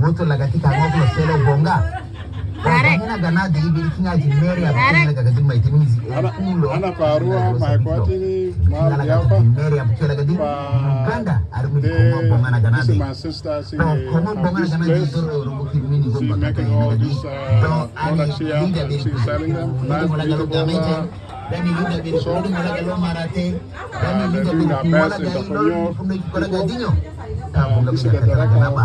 woto lagati kanga kuno selo bonga ina gana da ibi kin aji mary abu lagi daga gajin mai timin zi kulo ana faruwa mai kwati ni ma ya fa mary abu kin daga din kanda armi kuma bonga na gana da my sister she kuma bonga na gana da to rubu kin mini gumba ka kai daga din to ani inda be she's selling them nice beautiful dani luga be so dum la galo marate dani luga be kuma la galo fundo kora gadinyo ta bonga ka daga na ba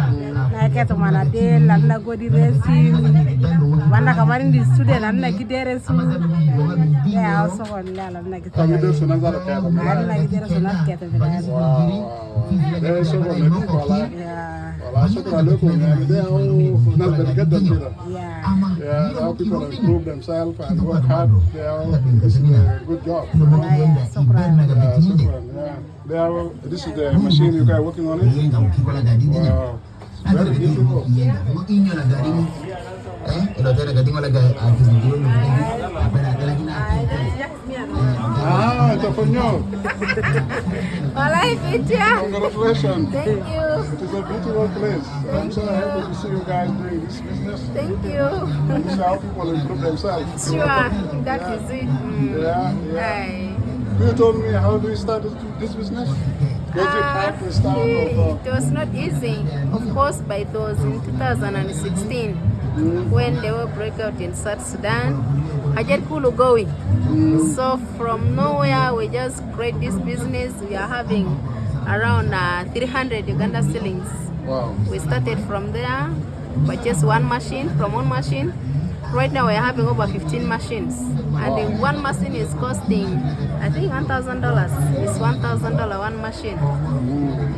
na keto mana de lan na godi resi wanda kamar ndi student an na gidere su ya sokolle lan na Kami gidere dulu senang zara kaya kami. an na gidere su na keto milaya Wow, wow. Dia soko bete wala. ya Wala soko lalu kau ni dia oh nas bete kita kita. ya Yeah, how people improve themselves and work hard. They are this is a good job. ya sokran Yeah, super. Yeah. They are, this is the machine you guys working on it. Wow. Very beautiful. inyo na gari eh ilo tena gadi mala gari ati ndio ni apana kala kina Ah, it's a fonyo. Walai pitia Congratulations. thank you It is a beautiful place. I'm so happy to see you guys doing this business. thank you This is how people improve themselves. sure that is it Yeah, yeah. Aye. You told me how do you start this, this business? Was it hard to start or It was not easy. Of course, by it was in 2016 when the war broke out in South Sudan. I just Kulu going. So from nowhere, we just create this business. We are having around uh, 300 Uganda shillings. Wow. We started from there, but just one machine, from one machine. Right now, we're having over 15 machines. And the one machine is costing, I think, $1,000. It's $1,000 one machine.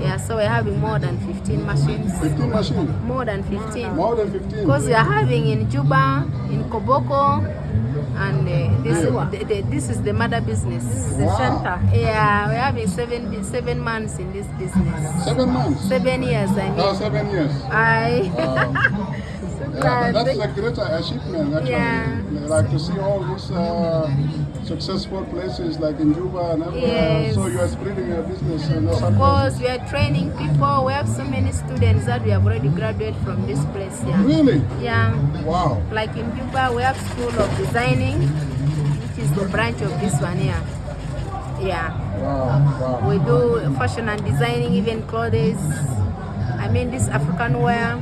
Yeah, so we're having more than 15 machines. 15 machines. More than 15. More than 15. Because we are having in Juba, in Koboko, and uh, this, the, the, this is the mother business. The Wow. center. Yeah, we're having seven, seven months in this business. Seven months. Seven years, I mean. Oh, seven years. I. Wow. Yeah, that- that's a great achievement actually. Yeah. Like to see all these uh, successful places like in Juba and everywhere. Yes. So you are spreading your business and Of course, we are training people. We have so many students that we have already graduated from this place. Yeah. Really? Yeah. Wow. Like in Juba, we have School of Designing, which is the branch of this one here. Yeah. Wow. Wow. We do fashion and designing, even clothes. I mean, this African wear,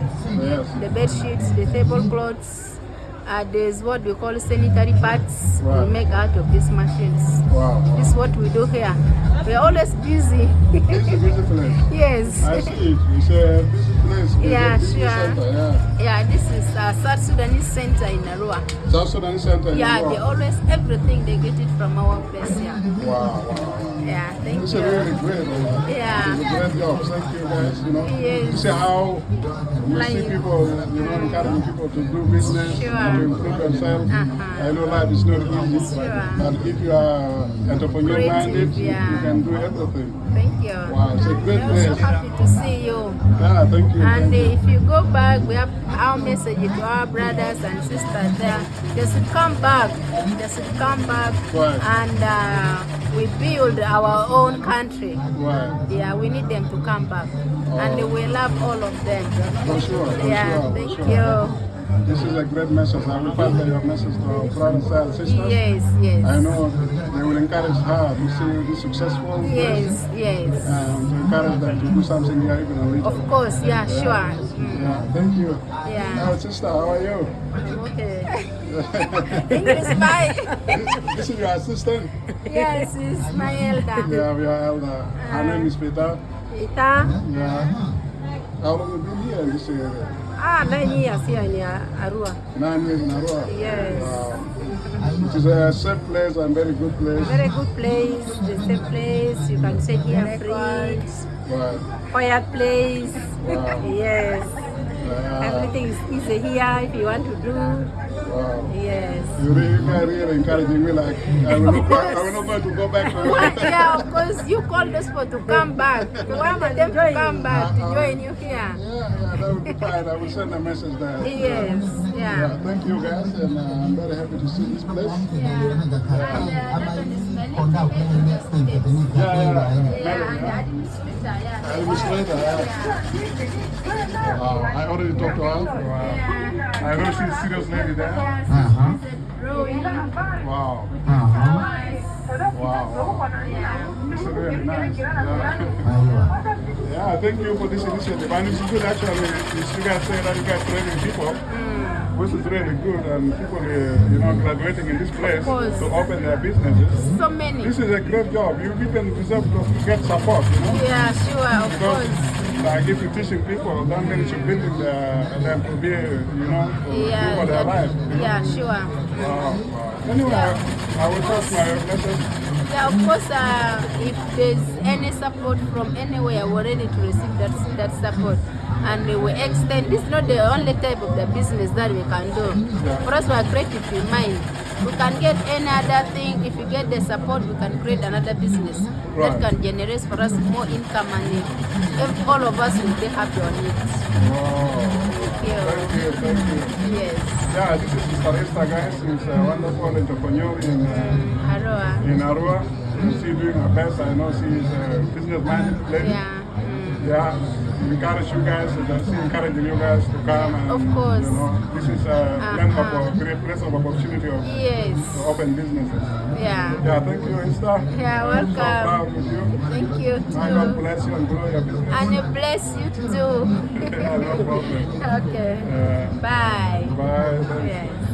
the bed sheets, the tablecloths. Uh, there's what we call sanitary pads Wow. we make out of these machines. Wow. wow. This is what we do here. We're always busy. It's a busy place. yes. I see it. It's a busy place. Yeah, busy sure. Center, yeah. Yeah, this is uh, South Sudanese Center in Arua. South Sudan Center. in Yeah, they always, everything they get it from our place, yeah. Wow. wow. Yeah, thank you. It's a really great. uh, Yeah. It's a great job. Thank you guys. You know, Yes. you see how you Like- see people, you know, encouraging people to do business Sure. and to improve themselves. Uh-huh. I know life is not easy, Sure. but if you are entrepreneur minded, yeah. you can do everything. Thank you. Wow, it's a great We're also place. happy to see you. Yeah, thank you. And thank you. if you go back, we have our message to our brothers and sisters there. They should come back. They should come back Right. and uh, we build our own country. Right. Yeah, we need them to come back. And we love all of them. For sure. For Yeah, sure, thank sure. you. This is a great message. I will pass your message to our brothers and sisters. Yes, yes. I know they will encourage her to see be successful. Yes, yes. And to encourage them to do something here even a little. Of course, yeah, sure. Mm, Yeah, thank you. Yeah. Now, sister, how are you? Okay. English, bye. this is your assistant. yes, it's my elder. Yeah, we are elder. Her name is Peter. Ita, Yeah. How long have you been here in this area? Ah, nine years here in Arua. Nine years in Arua? Yes. Wow. It is a safe place and very good place. Very good place, the same place. You can sit here free. Right. Quiet place. Wow. Yes. Yeah. Everything is easy here if you want to do. Wow. Yes. You really, really encouraging me. Like I will not, go, I will not going to go back. To yeah, of course, you called us for to come back. You want them to come back to uh-huh. join you here. Yeah, yeah, that would be fine. I will send a message there. Yes, Yeah, yeah. thank you guys, and uh, I'm very happy to see this place. Yeah, yeah. Yeah, I will straight yeah. Wow, I already talked to her. Wow. I know she's a serious lady there. Aha. Wow. Aha. Wow. This is really nice. Yeah. Yeah, thank you for this initiative. And it's good actually. It's you guys say that you guys training people. which is really good and people uh, you know graduating in this place to open their businesses. So many. This is a great job. You people deserve to get support, you know. Yeah, sure, of Because course. like if you're teaching people, that means you're building their, them to be, you know, Yeah, for their life. know. yeah, sure. Wow, wow. Anyway, I will trust my message. Yeah, of course, uh, if there's any support from anywhere, we're ready to receive that, that support. And we extend, this is not the only type of the business that we can do. For us, we are creative in mind. We can get any other thing. If you get the support, we can create another business Right. that can generate for us more income and if all of us will be happy on it. Wow. Thank you. Thank you, thank you. Yes. Yeah, this is Sister Esther, guys. She's a wonderful entrepreneur in, uh, Arua. in Arua. She's doing her best. I know she's a business-minded lady. Yeah. Mm. Yeah, encourage you guys, and she's encouraging you guys to come. And, Of course. You know, this is a Uh-huh. of a great place of opportunity of, Yes. to open businesses. Yeah. Yeah, thank you, Esther. Yeah, I'm so welcome. proud with you. Thank you May God too. bless you and grow your business. And uh, bless you too. yeah, no problem. okay. Yeah. Bye. Bye. Yes.